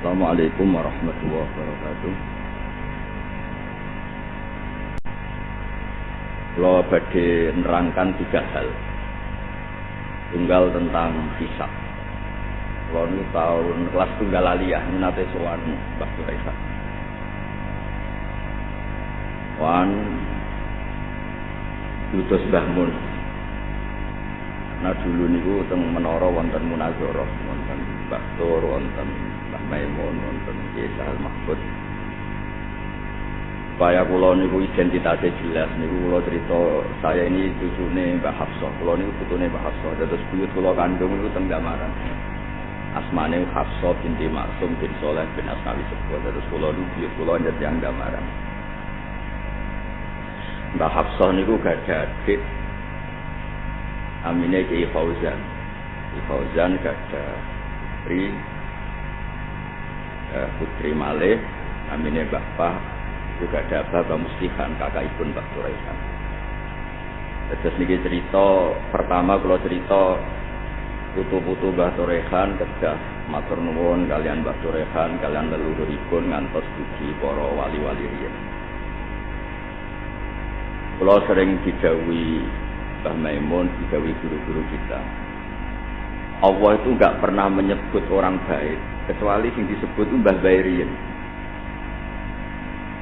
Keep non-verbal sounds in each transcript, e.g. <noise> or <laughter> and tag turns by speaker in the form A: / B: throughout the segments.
A: Assalamualaikum warahmatullahi wabarakatuh. Kalau badhe nerangkan tiga hal. Tunggal tentang hisab. Kalau ini tahun kelas tunggal aliyah, ini nanti soal Mbak Suraisa. Wan Yudos Mbah Mun. Nah dulu niku teng menara wonten munazarah, wonten Mbah Tur, wonten Maimun, wonten Kiai Sahal Mahfud. Supaya kula niku identitasnya jelas niku kula cerita saya ini cucune Mbah Hafsah. Kula niku putune Mbah Hafsah. Terus buyut kula kandung niku teng Damaran. Asmane Hafsah binti Maksum bin Soleh bin Asnawi Sebuah. Terus kula niku buyut kula njet yang Damaran. Mbah Hafsah niku gak adik Amine Kiai Fauzan. Kiai Fauzan gak ada putri eh, putri Malih Amine Bapak juga ada Bapak Muslihan kakak ibu Mbak Turaihan. Terus niki cerita pertama kalau cerita putu-putu Mbah Turehan kedah matur nuwun kalian Mbah Turehan kalian leluhuripun ngantos dugi para wali-wali riyen. Kula sering didawi Mbah Maimun, didawi guru-guru kita. Allah itu nggak pernah menyebut orang baik kecuali yang disebut Mbah Bairiyin.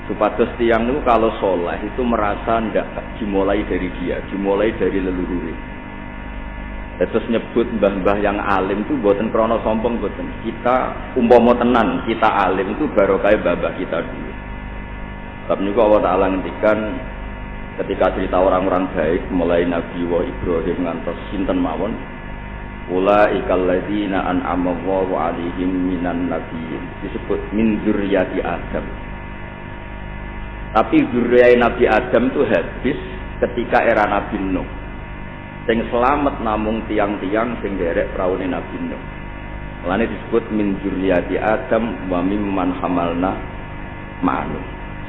A: Supados tiang itu kalau soleh itu merasa ndak dimulai dari dia, dimulai dari leluhur. Terus nyebut mbah-mbah yang alim itu buatan krono sombong buatan kita umpomo tenan kita alim itu baru kayak babah kita dulu. Tapi juga Allah Taala ngendikan ketika cerita orang-orang baik mulai Nabi wa Ibrahim ngantos sinten mawon ikal ladzina an'ama Allahu 'alaihim minan nabiyyin disebut min dzurriyyati Adam. Tapi dzurriyyah Nabi Adam itu habis ketika era Nabi Nuh. Sing selamat namung tiang-tiang sing derek praune Nabi Nuh. Mulane disebut min dzurriyyati Adam wa mimman hamalna ma'anu.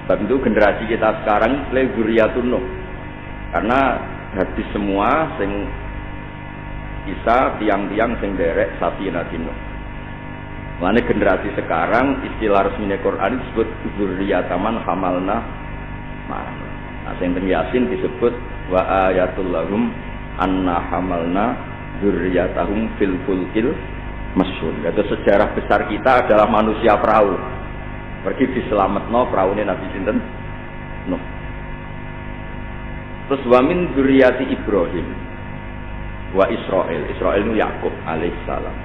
A: Sebab itu generasi kita sekarang le zuriyatun Nuh. Karena habis semua sing bisa tiang-tiang sing derek sapi Nuh. Mana generasi sekarang istilah resmi Quran disebut zuriyataman hamalna ma'an. Nah, sing Yasin disebut wa ayatul lahum anna hamalna zuriyatahum fil fulkil masyhur. Itu sejarah besar kita adalah manusia perahu. Pergi diselametno praune Nabi sinten? Nuh. Terus wamin duriyati Ibrahim wa Israel. Israel itu Yakub alaihissalam.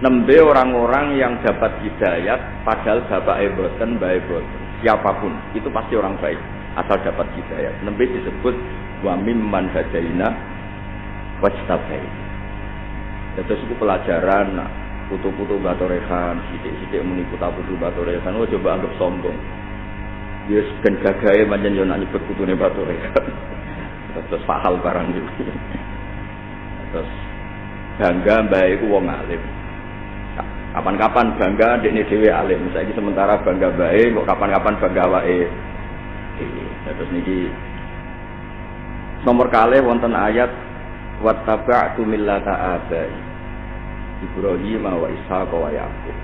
A: Nembe orang-orang yang dapat hidayat padahal bapak eboten, baik boten. Siapa pun itu pasti orang baik asal dapat hidayat. Nembe disebut wa mimman hadaina wajtabai. Terus itu pelajaran putu-putu batorehan, sidik-sidik muni putu batorehan, oh coba anggap sombong. Dia ben gagahe manjen yo nak nyebut putune batorehan. <laughs> Terus pahal barang itu. Terus bangga mbak iku wong alim. Kapan-kapan bangga dekne dhewe alim. Saiki sementara bangga bae kok kapan-kapan bangga wae. Terus niki nomor kali wonten ayat wattaba'tu millata abai Ibrahim wa Ishaq wa Yakub.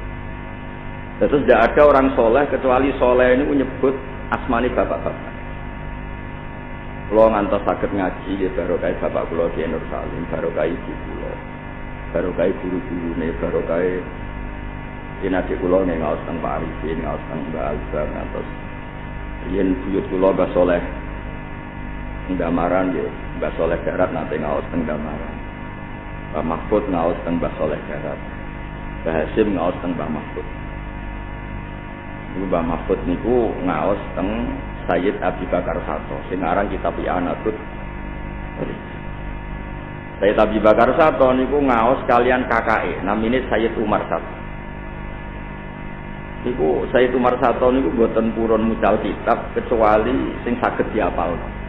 A: Terus tidak ada orang soleh kecuali soleh ini menyebut asmani bapak-bapak. Kalau ngantos sakit ngaji ya baru kayak bapak kulo di Nur Salim, baru kayak ibu kulo, baru kayak guru-guru nih, ini nanti kulo nih ngawas tentang Pak Arifin, ngawas tentang Mbak Alba, ngantos yen buyut kulo Mbak Soleh, Ndamaran ya, Mbak Soleh Darat nanti ngawas tentang Ndamaran. Mbah Mahfud ngaos teng Mbah Soleh Garat. Mbah Hasim ngaos teng Mbah Mahfud. Mbah Mahfud niku ngaos teng Sayyid Abi Bakar Sato. Sing aran kitab Anatut. Sayyid Abi Bakar Sato niku ngaos kalian KKE, namine Sayyid Umar Sato. Niku Sayyid Umar Sato niku boten purun mucal kitab kecuali sing saged diapalno.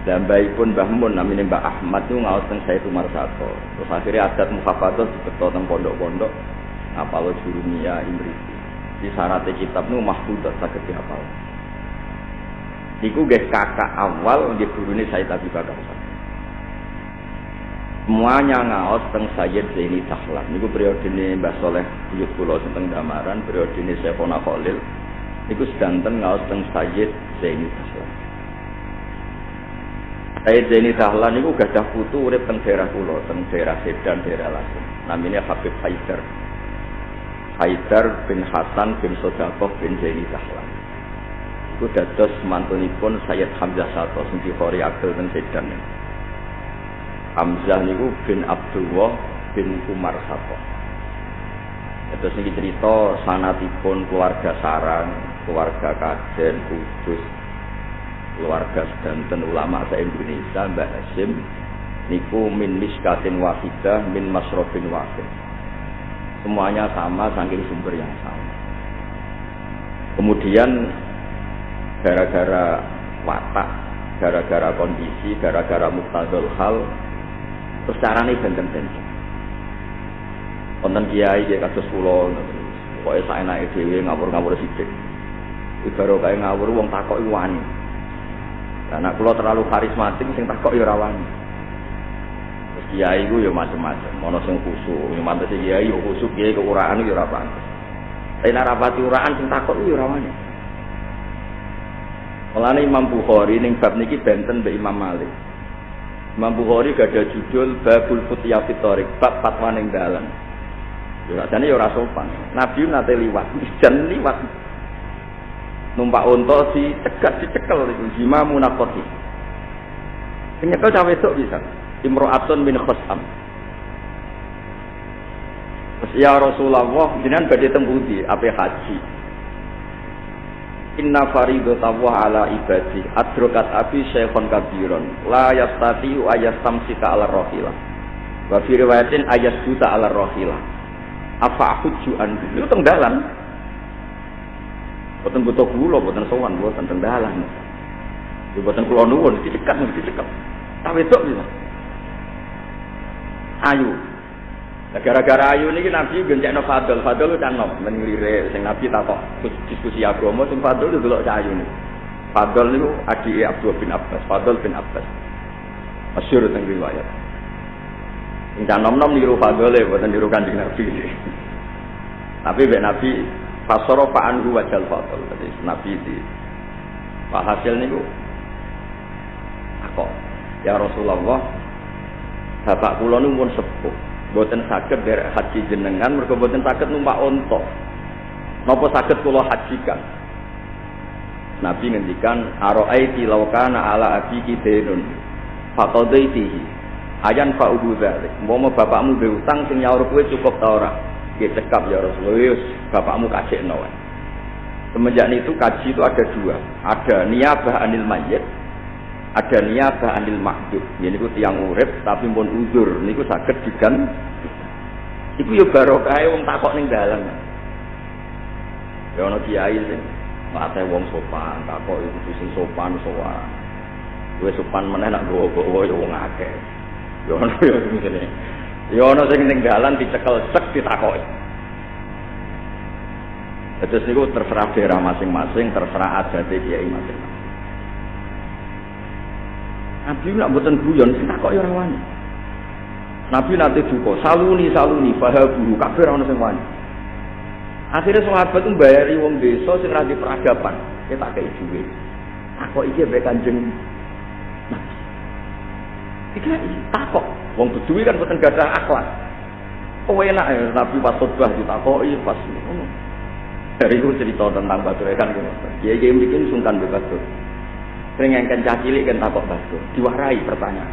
A: Dan pun Mbah Mun namanya Mbah Ahmad itu ngawas teng saya Umar Sato. Terus akhirnya adat muhafadah dibeto teng pondok-pondok apal jurumia imri. Di syaratnya kitab nu mahfudat saged dihafal. Niku guys kakak awal di gurune saya Abi Bakar semuanya ngaos teng Sayyid Zaini Dahlan. Niku periode ini Mbah Soleh buyut kula teng Damaran periode ini Sefona Khalil. Niku sedanten ngaos teng Sayyid Zaini Dahlan. Sayyid Zaini Dahlan niku gadah putu urip teng daerah kula teng daerah Sedan daerah Lasem namanya Habib Haidar Haidar bin Hasan bin Sodakoh bin Zaini Dahlan iku dados mantunipun Sayyid Hamzah Sato sing dikhori Abdul teng Sedan Hamzah niku bin Abdullah bin Umar Sato. Terus ini cerita sanatipun keluarga sarang, keluarga kajen, kudus, keluarga sedanten ulama se Indonesia, Mbak Hasim, niku min miskatin wahidah, min masrobin wahid. Semuanya sama, saking sumber yang sama. Kemudian gara-gara watak, gara-gara kondisi, gara-gara muktadul hal, Terus carane benten-benten. Wonten kiai ya kados kula pokoke sak enake dhewe ngawur-ngawur sithik. Ibaro kae ngawur wong takok iku wani. Lah kula terlalu karismatik sing takok ya kiai ku ya macam-macam, ana sing khusuk, ya mantes kiai yo khusuk, kiai keuraan ya ora. Tapi nek rapati uraan sing takok ya ora wani. Mulane Imam Bukhari ning bab niki benten mbek Imam Malik. Imam Bukhari gak ada judul Babul Futya Fitorik bab fatwa ning dalan. Ya jane ya sopan. Nabi nate liwat, <laughs> jan liwat. Numpak unta si cegat dicekel iku jima munafati. Penyekel cawe wedok bisa. Imro'atun bin Khosam. Terus ya Rasulullah, jenengan badhe pundi? Ape haji? Inna faridatahu ala ibadi adrokat abi syekhon kabiron la yastati'u ayastamsika ala rohilah. Wa fi riwayatin ayasjuta ala rohilah. Apa hujju an? Itu teng dalan. Boten butuh kula boten sowan boten teng dalan. Ya boten kula nuwun dicekat dicekat tak wedok bisa ayu gara-gara ayu niki Nabi gencekno Fadl, Fadl kan nom men sing Nabi takok diskusi agama sing Fadl delok cah ayu niku. Fadl niku adike Abdul bin Abbas, Fadl bin Abbas. Masyhur teng riwayat. Sing nom-nom niru Fadl e boten niru Kanjeng Nabi. <laughs> Tapi mek Nabi fasara fa anhu wajal Fadl. Jadi Nabi di Pak hasil niku takok, ya Rasulullah, bapak kula niku pun sepuh. Boten sakit dari haji jenengan, boten sakit numpak ontok. Nopo sakit kulo hajikan. Nabi ngendikan aro'aiti laukana ala abiki denun faqadaitihi ayan fa'udu dzalik. Mau bapakmu utang sing nyaur kowe cukup ta ora? Nggih cekap ya Rasulullah. Bapakmu kajekno semenjak itu kaji itu ada dua. Ada niabah anil mayyit ada niabah anil makdud ini ku tiang urip tapi pun uzur. Niku saged digan. Iku ya barokah wong takok ning dalan ya ana kiai sing ate wong sopan takok iku sing sopan sowan. Wis sopan meneh nak gowo-gowo ya wong akeh. Ya ana ya ngene. Ya ana sing ning dalan dicekel sek ditakoki. Terus niku terserah daerah masing-masing, terserah adat kiai masing-masing. Nabi nak buatan guyon sing takok ya ora wani. Nabi nanti duka, saluni saluni fahabu kafir ana sing wani. Akhirnya sahabat itu bayari wong desa sing ra peradaban, kita kei duwe. Takok iki mbek Kanjeng Nabi. Iki takok, wong beduwi kan boten gadah akhlak. Oh enak ya Nabi pas khotbah ditakoki pas. Dari itu cerita tentang batu kan Kiai kiai bikin sungkan bebas tuh. Sering yang kan cilik kan takut batu, diwarai pertanyaan.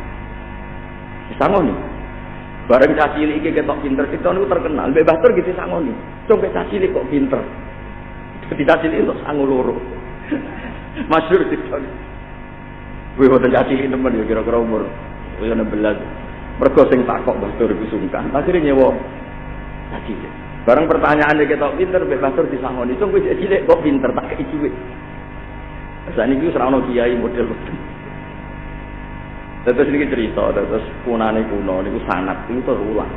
A: Sangoni. Bareng cilik iki ketok pinter, kita niku terkenal. Mbek Batur gitu sangoni. Coba cilik kok pinter. Tidak cilik itu sangu loro. <laughs> Masyur kita. Gue boten cilik temen ya kira-kira umur. Gue 16. Mergo sing takok Batur iku sungkan. Akhirnya nyewa cilik. Bareng pertanyaan dia ketok pinter, Mbek Batur disangoni. Coba cilik kok pinter tak kei. Saat ini serang no kiai model. Terus ini cerita, terus punane kuno, ini sanat, ini terulang.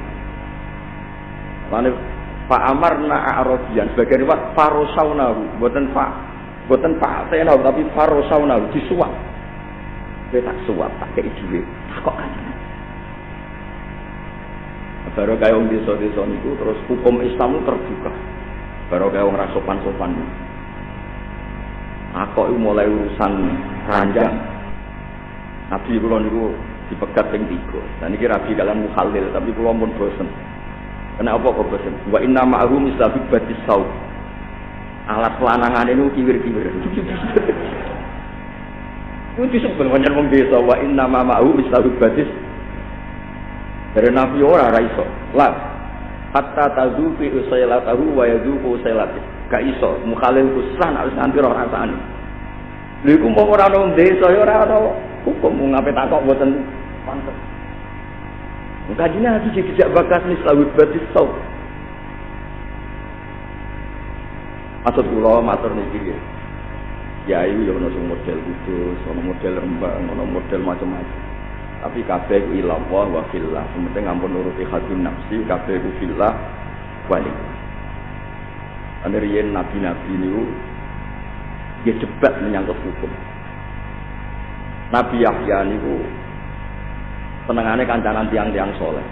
A: Lalu Pak Amar na Arodian sebagai riwayat farosaunahu, buatan Pak, buatan Pak Tenau, tapi farosaunahu disuap. Dia tak suap, tak kayak duit, tak kok kan. Baru kayak wong desa-desa niku terus hukum Islam terbuka. Baru kayak wong rasopan-sopan. Aku mulai urusan ranjang. Nabi kula niku dipegat ping tiga. Dan ini rabi kalian mukhalil, tapi kula pun bosen. Kenapa kok bosen? Wa inna ma'ahu mislahu batis saut. Alat pelanangan ini kiwir-kiwir. Itu disebut wajan wong desa wa inna ma'ahu mislahu batis dari Nabi ora ora iso. Lah hatta tazufi usailatahu wa yazuqu usailati. Gak iso mukhalil kusan harus nganti roh rasane. Lha iku mau ora ono desa ya ora ono hukum mau ngapain takok mboten pantes. Kajinya hati jejak bakas mislawud batis sau. Maksud kula matur niki ya. Kiai yo ono model kudus, ono model rembang, ono model macam-macam. Tapi kabeh ku ilallah wa fillah. Sementing ampun nuruti nafsi, ku fillah wali. Ane nabi-nabi niku dia cepat menyangkut hukum. Nabi Yahya niku senengane kancanan tiang-tiang soleh.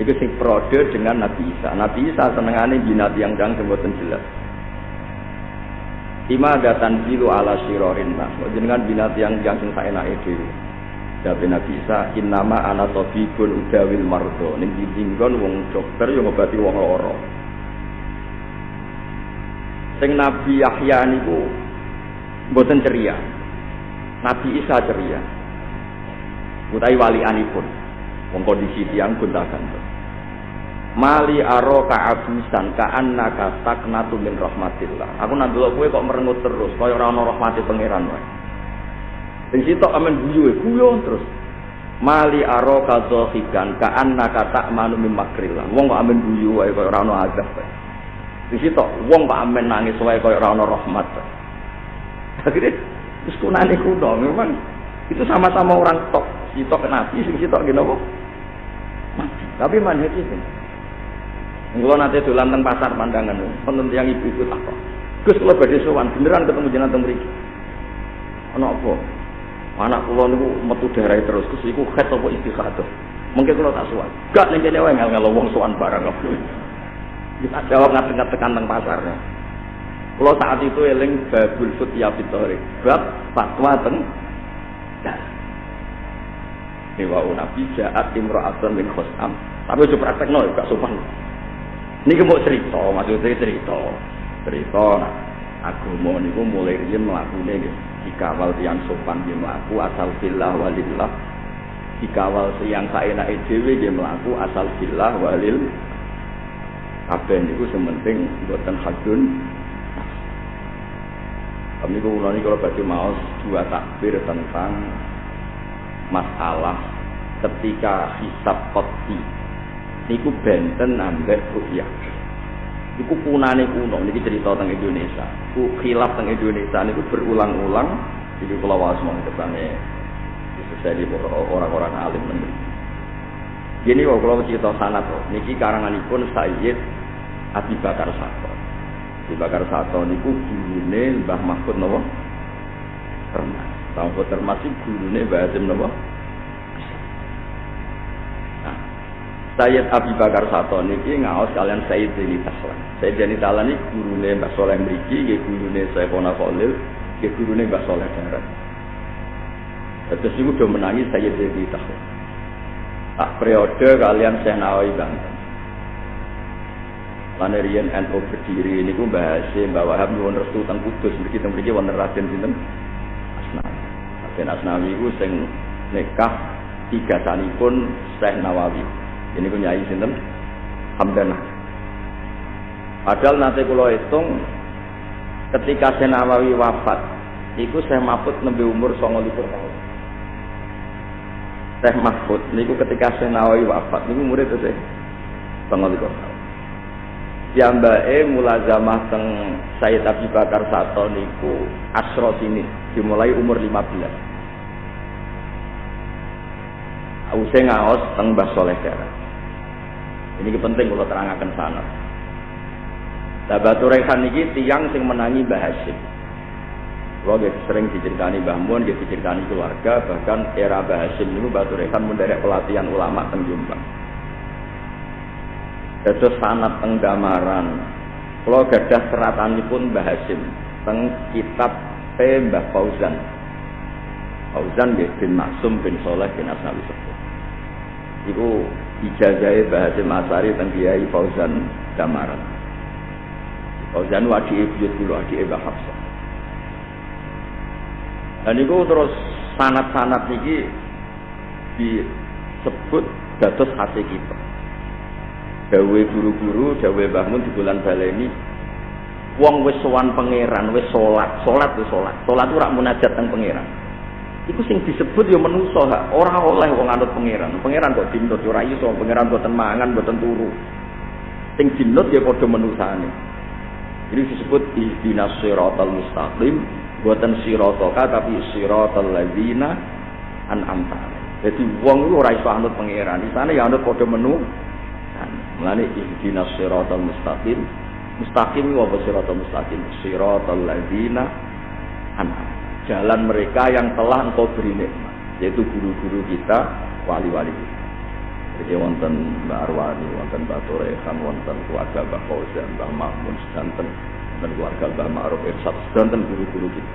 A: Itu sing prode dengan Nabi Isa. Nabi Isa senengane bina tiang-tiang sing boten jelas. Ima datan bilu ala sirorin nas. Jenengan bina tiang-tiang sing saenake dhewe. Dabe Nabi Isa, innama ana tabibun udawil mardo. Ning dinggon wong dokter yo ngobati wong lara. Sing Nabi Yahya niku mboten ceria. Nabi Isa ceria. Utai walianipun. Wong kondisi tiang gantung. Mali aro ka'abusan ka'annaka taknatu min rahmatillah. Aku nak delok kowe kok merengut terus kaya ora ana rahmati pangeran wae. Sing sitok amen guyu, guyu terus. Mali aro kadzohikan ka annaka ta'manu mim makrillah. Wong kok amen guyu wae kaya ora ana azab. Sing sitok wong kok amen nangis wae kaya ora ana rahmat. Akhirnya terus kunane kuno memang itu sama-sama orang tok. Sitok nabi, sing sitok gini apa? Tapi manhaj itu. Kalau nanti dolan teng pasar pandangan, penting yang ibu-ibu tak kok. Gus kalau badhe sowan beneran ketemu jenengan teng mriki. Ana apa? Anak kula niku metu darah terus, Gus iku khat apa istikhadah. Mungkin kalau tak suan. Gak ning kene wae ngel wong suan barang. Kita jawab tekan teng pasarnya. Kalau saat itu eling babul futya fitorik, bab fatwa teng Dewa Nabi jaat imro'atun min khosam. Tapi coba praktek no, gak sopan. Ini mau cerita, maksudnya cerita. Cerita, agama niku mulai riyen mlakune nggih dikawal tiang sopan nggih mlaku asal billah walillah dikawal siang saenake dhewe nggih mlaku asal billah walil kabeh niku sementing mboten hadun kami kula niki kalau badhe maos dua takbir tentang masalah ketika hisab qati niku benten ambek rupiah Iku kunane kuno, ini cerita tentang Indonesia. Ku khilaf tentang Indonesia ini berulang-ulang. Jadi kalau was mau kesannya sesuai di orang-orang alim negeri. Kok kalau cerita sana tuh, niki karanganipun Sayyid Abi Bakar Sato. Abi Bakar Sato niku gurune Mbah Mahfud nopo? Termas. Mahfud Termas itu gurune Mbah Hasim nopo? Sayyid Abi Bakar Sato niki ngaos kalian Sayyid Deni Taslan. Sayyid Deni Taslan ini gurune Mbak Soleh mriki, nggih gurune Sayyidina Khalil, nggih gurune Mbak Soleh Darat. Terus niku do menangi Sayyid Deni Taslan. Tak periode kalian Syekh Nawawi Banten. Lan riyen NU berdiri niku bahas Mbak Wahab nyuwun restu teng Kudus mriki teng mriki wonten Raden sinten Asnawi. Raden Asnawi iku sing nikah tiga sanipun Syekh Nawawi. Ini ku nyai sinten? Hamdanah. Padahal nanti kalau hitung ketika Senawawi wafat, itu saya Mahfud nembe umur 29 tahun. Syekh Mahfud niku ketika Senawawi wafat niku murid itu saya 29 tahun. Piyambake mulazamah teng Sayyid Abi Bakar Sato niku asro sini dimulai umur 15. Ause ngaos teng Mbah Soleh Darat. Ini penting kalau terangkan sana. Nah, Batu Rehan ini tiang sing menangi Mbah Hashim. Kalau dia sering diceritani Mbah Mun, dia diceritani keluarga, bahkan era Mbah Hashim itu Batu Rehan menderek pelatihan ulama teng Jombang. dados sanat teng damaran kula gadah seratanipun Mbah Hasim teng kitab P Mbah Fauzan. Fauzan bin Maksum bin Soleh bin Asnawi Sepuh. Iku ijazahe Mbah Hasim Asari teng Kiai Fauzan Damaran. Fauzan wadi buyut kula adik Mbah Hafsah dan itu terus sanat-sanat niki disebut dados hati kita. Dawe guru-guru dawe bangun di bulan baleni wong wis sowan pangeran wis salat salat wis salat salat ora munajat teng pangeran. Iku sing disebut ya manusa ora oleh wong anut pangeran. Pangeran kok dinut ora iso. Pangeran boten mangan boten turu. Sing dinut ya padha manusane ini disebut ihdinas siratal mustaqim boten siratoka tapi siratal ladzina an'amta jadi wong itu ora iso anut pangeran di sana ya anut padha menu Mulane ihdinas siratal mustaqim. Mustaqim wa siratal mustaqim? Siratal ladzina an'am. Jalan mereka yang telah engkau beri nikmat, yaitu guru-guru kita, wali-wali kita. Jadi wonten Mbak Arwani, wonten Mbak Torehan, wonten keluarga Mbak Fauzan, Mbak Mahmud, sedanten dan keluarga Mbak Ma'ruf Irsad, sedanten guru-guru kita.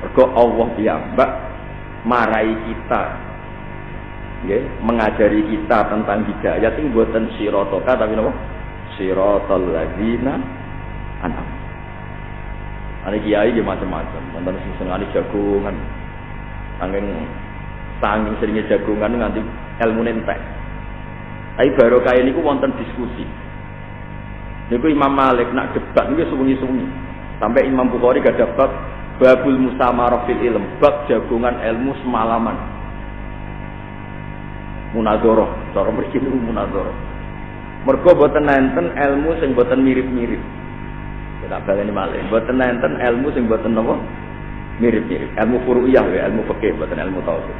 A: Mergo Allah piyambak marai kita ya, mengajari kita tentang hidayah itu buatan sirotoka tapi apa? Sirotol ladina anak. Ada kiai dia macam-macam, tentang sing sengali jagungan, angin sanging seringnya jagungan nanti ilmu nentek. Tapi baru ini wonten diskusi. Niku Imam Malik nak debat niku sungi-sungi. Sampai Imam Bukhari gak dapat babul musamarah fil ilm, bab jagungan ilmu semalaman. Munadzarah cara mriki niku munadzarah mergo boten nenten ilmu sing boten mirip-mirip. Kita baleni malih boten nenten ilmu sing boten napa? Mirip-mirip. Ilmu furu'iyah ya ilmu fikih boten ilmu tauhid.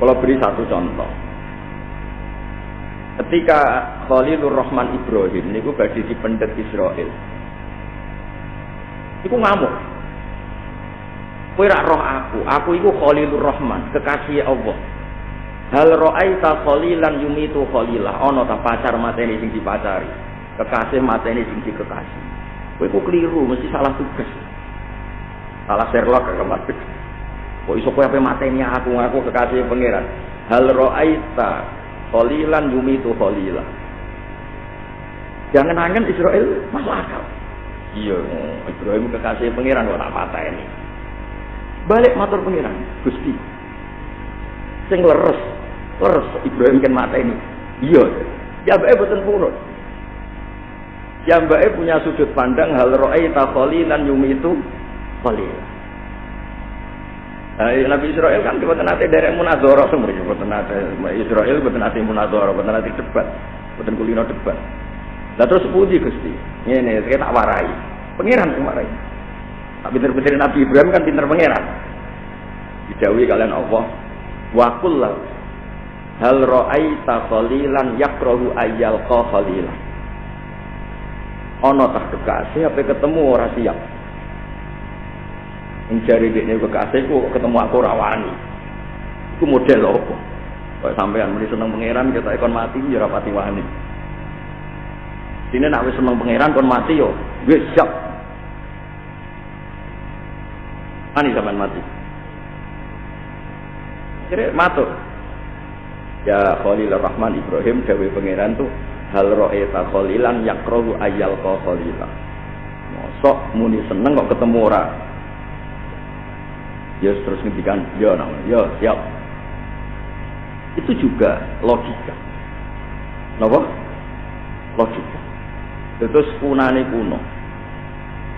A: Kalau beri satu contoh ketika Khalilur Rahman Ibrahim niku badhe dipendet Israel iku ngamuk kowe roh aku aku iku Khalilur Rahman kekasih Allah Hal ra'aita khalilan yumitu khalilah. Ana ta pacar mateni sing dipacari. Kekasih mateni sing dikekasih. Kowe kok keliru, mesti salah tugas. Salah Sherlock kemarin. Kok iso kowe ape mateni aku ngaku kekasih pangeran. Hal ra'aita khalilan yumitu khalilah. Jangan angen Israel masuk akal. Iya, Ibrahim kekasih pangeran kok tak pateni. Balik matur pangeran, Gusti. Sing leres Terus Ibrahim kan mata ini. Iya. Ya mbak boten purun. Ya mbak punya sudut pandang hal ro'ay dan yumi itu khalil. Nah, Nabi Israel kan buat nanti dari munazoro semua buat nanti Israel buat nanti munazoro buat nanti debat buat kulino debat. Lah terus puji gusti, ini saya tak warai, pangeran sing warai. Tak pinter-pinter Nabi Ibrahim kan pinter pangeran. Didawi kalian Allah, wakul lah hal ra'aita khalilan yakrahu ayyal khalilan ana tak kekasih apa ketemu ora siap mencari dekne ku ketemu aku rawani iku model apa? Kok sampean muni seneng pangeran kita ikon mati ya ora pati wani. Sini nak wis seneng pangeran kon mati yo. Wis siap. Ani sampean mati. Kira matur Ya Khalil Rahman Ibrahim Dewi Pangeran tuh hal ro'eta khalilan yakrohu ayal ko khalilah. Mosok muni seneng kok ketemu ora. Ya terus ngendikan, ya nama, ya siap. Itu juga logika. Napa? Logika. Terus punane kuno.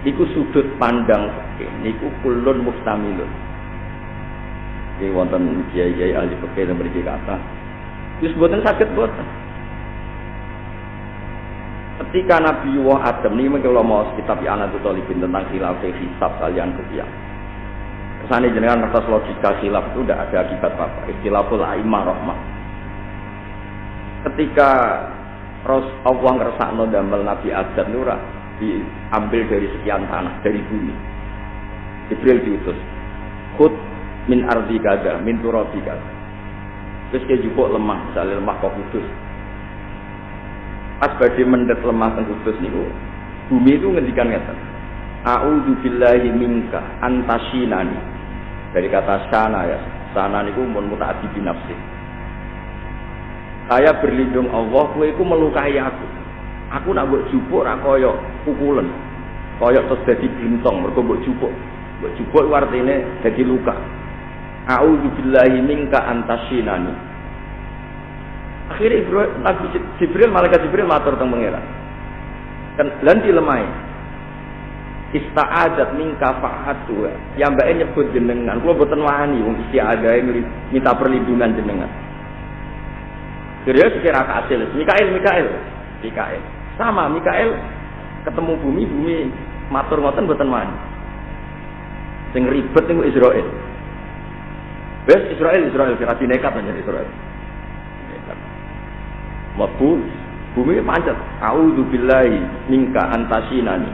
A: Iku sudut pandang fikih niku kulun mustamilun. Iki wonten kiai-kiai ahli fikih yang memiliki kata Yus buatan sakit buatan. Ketika Nabi Wah Adam ini kalau mau kitab anak itu tolibin tentang khilaf hisab kalian kerja. Ke sana jenengan atas logika khilaf itu tidak ada akibat apa. Istilahul aimah rahmah. Ketika Ros Allah ngersakno damel Nabi Adam itu diambil dari sekian tanah dari bumi. Jibril diutus. Khud min ardi gada, min turabi gada. Terus dia juga lemah, misalnya lemah kok kudus. pas badhe mendet lemah teng Kudus niku bumi itu ngendikan ngeten A'udzu billahi minka antasinani dari kata sana ya sana niku mun mutaati binafsi saya berlindung Allah kowe iku melukai aku. Aku nak mbok jupuk ra pukulan kaya terus dadi blintong mergo mbok jupuk. Mbok jupuk artine dadi luka. A'udzu billahi minka antasinani Akhirnya Ibrahim, Nabi Jibril, malaikat Jibril matur tentang pangeran. Kan lan dilemai. Ista'adat mingka fa'atu. Yang mbak nyebut jenengan. Kalau boten wani wong isti'adah minta perlindungan jenengan. Kira sekira kasil. Mikael, Mikael. Mikael. Sama Mikael ketemu bumi, bumi matur ngoten boten wani. Sing ribet niku Israel. Wes Israel, Israel kira nekat aja Israel mlebu bumi pancet a'udzu billahi minka antasinani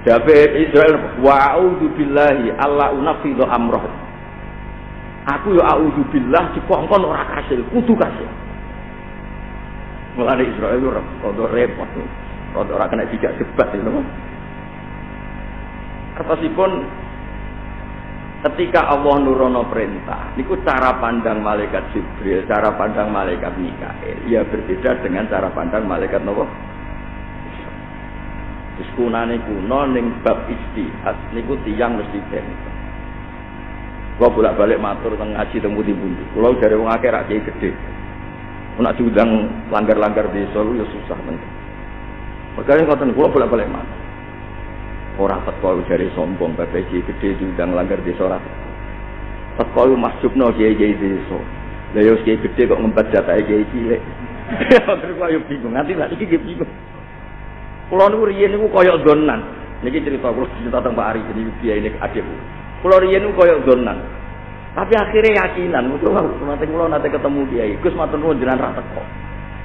A: David Israel wa a'udzu billahi alla unafidu amroh aku ya a'udzu billah dikongkon ora kasil kudu kasil mulane Israel ora rada repot rada ora kena dijak debat know? Kertasipun Ketika Allah nurono perintah, niku cara pandang malaikat Jibril, cara pandang malaikat Mikael, ya berbeda dengan cara pandang malaikat Nabi. Diskunane kuno ning bab istihad niku tiyang mesti benten. Kula bolak-balik matur teng ngaji teng pundi-pundi. Kula dari wong akeh rak gede. Nak diundang langgar-langgar lu ya susah tenan. Makanya ngoten kula bolak-balik matur. Ora teko dari sombong PPJ gede diundang langgar desa ora. Teko masjubno kiai-kiai desa. Lah yo kiai gede kok ngempet jatahe kiai cilik. Terus kok yo bingung, nanti lagi iki bingung. Kulo niku riyen niku koyo donan. Niki cerita kula cerita tentang Pak Ari jadi biaya ini adikku. Kulo riyen niku koyo donan. Tapi akhirnya yakinan, mutu nanti kulo nanti ketemu dia, Gus matur nuwun jenengan ra teko.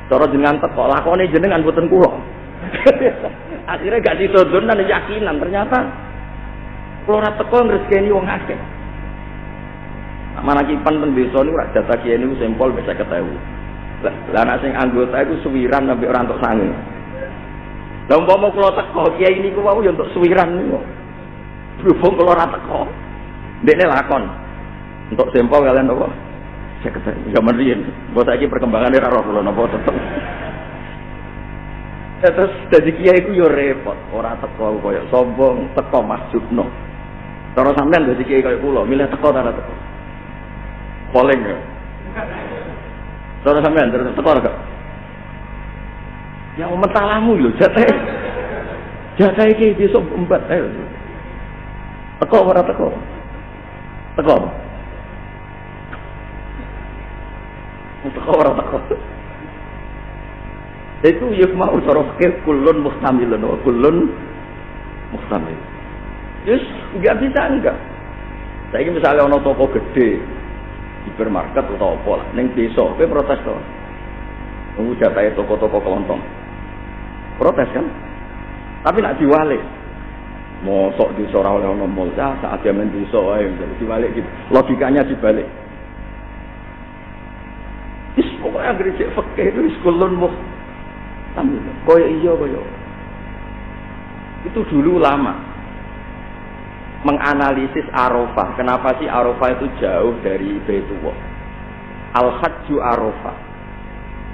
A: Cara jenengan teko, lakone jenengan boten kulo. <laughs> Akhirnya gak dan yakinan ternyata kalau ora teko ngresgeni wong akeh. Mana kipan teng desa niku rak jatah kiai niku sempol bisa ketemu. Lah anak sing anggota iku suwiran sampai orang untuk sange. Lah umpama kula teko kiai niku wau ya untuk suwiran niku. Berhubung kula ora teko. Ndekne lakon. Untuk sempol kalian apa? Saya. Zaman riyen. Mbok saiki perkembangannya ora roh kula napa tetep. Ya, terus jadi kiai ku yo repot, ora teko koyo sombong, teko masjudno. Cara sampean dadi kiai koyo kula, milih teko ta teko. Poleng ya. Cara sampean terus teko gak? Ya umat talamu lho, jatah. Jatah iki besok empat ayo. Teko ora teko? Teko. Teko ora teko itu ya mau cara fikir kulun mustamilun wa kulun mustamil Yes, nggak bisa enggak. Saya misalnya ono toko gede, hipermarket atau apa lah, neng desa, kowe protes to. Nunggu jatah toko-toko kelontong. Protes kan? Tapi nak diwalik. Mosok di ora oleh ono mall, ya saat dia main desa wae diwalik gitu. Logikanya dibalik. Is pokoknya gereja fakir itu kulun mustamil Koyo iya koyo. Itu dulu lama menganalisis Arafah. Kenapa sih Arafah itu jauh dari Baitullah? Al-Hajju Arafah.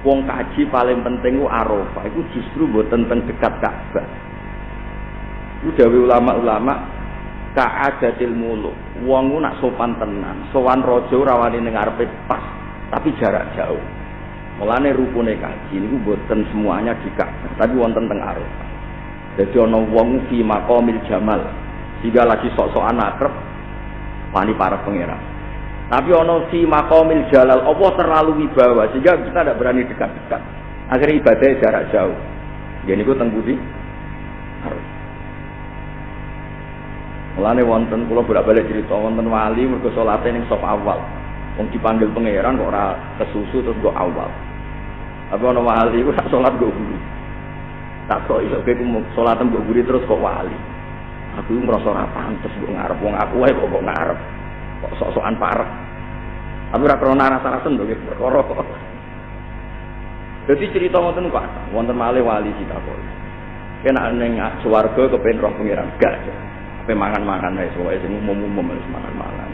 A: Wong kaji paling penting ku Arafah. Itu justru buat tentang dekat Ka'bah. Itu dawe ulama-ulama ka'adatil muluk. Wong nak sopan tenan, sowan rojo rawani ning pas, tapi jarak jauh. Mulane rukune kaji niku boten semuanya di Ka'bah, tapi wonten teng Arafah. Jadi ana wong fi maqamil jamal, jika lagi sok-sokan akrab wani para pangeran. Tapi ana fi maqamil jalal, apa terlalu wibawa sehingga kita tidak berani dekat-dekat. Akhirnya ibadahnya jarak jauh. Jadi niku teng budi Mulane wonten kula bolak-balik cerita wonten wali mergo salate ning sop awal. Wong dipanggil pangeran kok ora kesusu terus kok awal. Apa ono wali iku tak salat go guru. Tak kok iso ku salat go guru terus kok wali. Aku merasa ora pantes kok ngarep wong aku wae kok kok ngarep. Kok sok-sokan parek. Aku ora krana rasa-rasen lho perkara. Jadi cerita ngoten kok wonten malih wali kita kok. Kena ning swarga kepen roh pangeran gak. Ape mangan-mangan wae pokoke sing umum-umum wis mangan-mangan.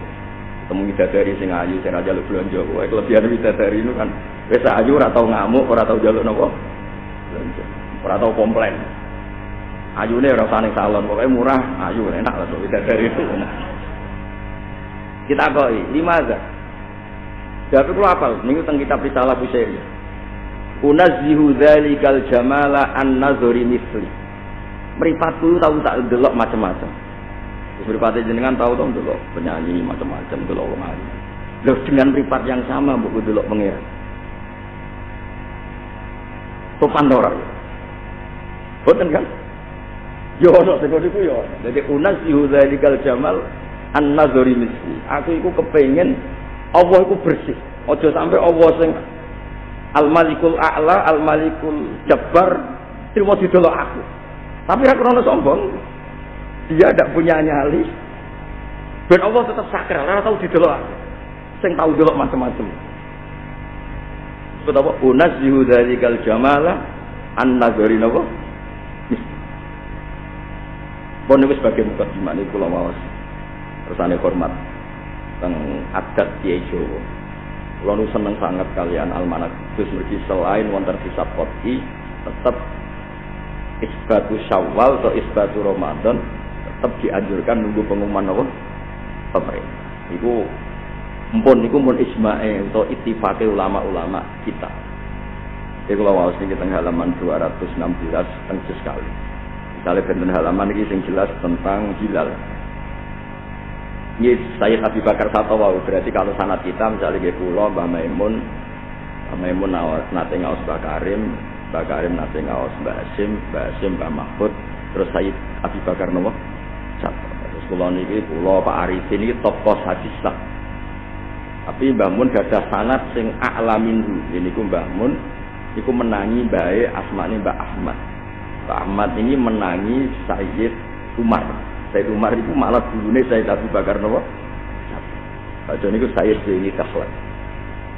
A: Ketemu bidadari sing ayu sing raja lu blonjo wae kelebihan bidadari itu kan wis ayu ora tau ngamuk, ora tau njaluk napa. Blonjo. Ora tau komplain. Ayune ora usah ning salon, pokoke murah, ayu enak lah bidadari itu. Kita kok lima aja. Jadi kalau apa? Minggu tentang kitab Risalah Busairi. Unazzihu dzalikal jamala an nazari misli. Meripatku tahu tak delok macam-macam. Meripatnya jenengan tahu tahu delok penyanyi macam-macam delok wong ayu. Loh dengan meripat yang sama buku delok pengiran. Sopan ora? Boten kan? Yo ono sing niku yo. Dadi unazzihu dzalikal jamal an nazari misli. Aku iku kepengen Allah itu bersih. Ojo sampai Allah sing Al Malikul A'la, Al Malikul Jabbar terima didelok aku. Tapi aku krono sombong. Dia tidak punya nyali. Dan Allah tetap sakral, ora tahu didelok aku. Sing tahu delok macam-macam. Sebab apa? Unazzihu dzalikal jamala an nazari napa? Pun niku sebagai mukadimah niku kula maos. Tersane hormat teng adat Kiai Jawa. Kula seneng sangat kalian almanak Gus mergi selain wonten kisah koti tetap isbatu Syawal atau isbatu Ramadan tetap dianjurkan nunggu pengumuman apa? Pemerintah. Iku mpun iku mun ismae untuk ittifaqe ulama-ulama kita. Iku kula waos niki teng halaman 216 teng sekali. Misalnya benten halaman ini yang jelas tentang hilal. Ini Sayyid Abi Bakar Satwa berarti kalau sanat kita misalnya di pulau Mbah Maimun Mbah Maimun nate ngaos Mbah Karim Mbah Karim nate ngaos Mbah Hasim Mbah Hasim Mbah Mahfud. Terus Sayyid Abi Bakar Nopo? Satwa terus pulau ini pulau Pak Arifin ini tokoh hadis lah. Tapi Mbah Mun gadah sanat sing a'lamin ini ku Mbah Mun iku menangi bae asmane Mbah Ahmad. Mbah Ahmad ini menangi Sayyid Umar Sayyid Umar itu malah dulunya Sayyid Abu Bakar nopo. Baca niku Sayyid Zaini Kakhlan.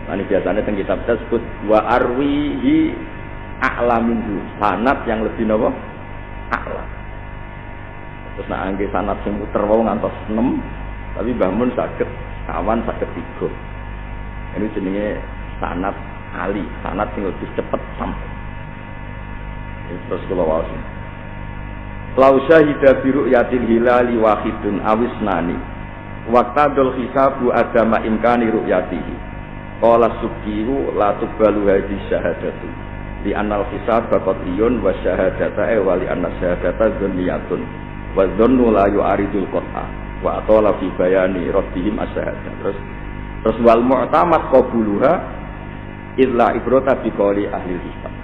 A: Ini biasanya tentang kitab tersebut wa arwihi a'laminhu sanat yang lebih nopo a'lam. Terus nak angge sanat sing muter wae ngantos 6 tapi bangun sakit kawan sakit tiga. Ini jenenge sanat ali, sanat sing lebih cepat sampai. Terus kalau wawas Lau syahida biru yatil hilali wahidun awis nani. Waktadul hisabu adama imkani ru'yatihi. Qala subkiru la tubalu hadi syahadatu. Di anal hisab bakotiyun wa syahadata e wali anna syahadata zoniyatun. Wa zonnu la yu'aridul qot'a. Wa atola fi bayani rabbihim asyahadah. Terus terus wal mu'tamad qabuluha illa ibrota biqali ahli hisab.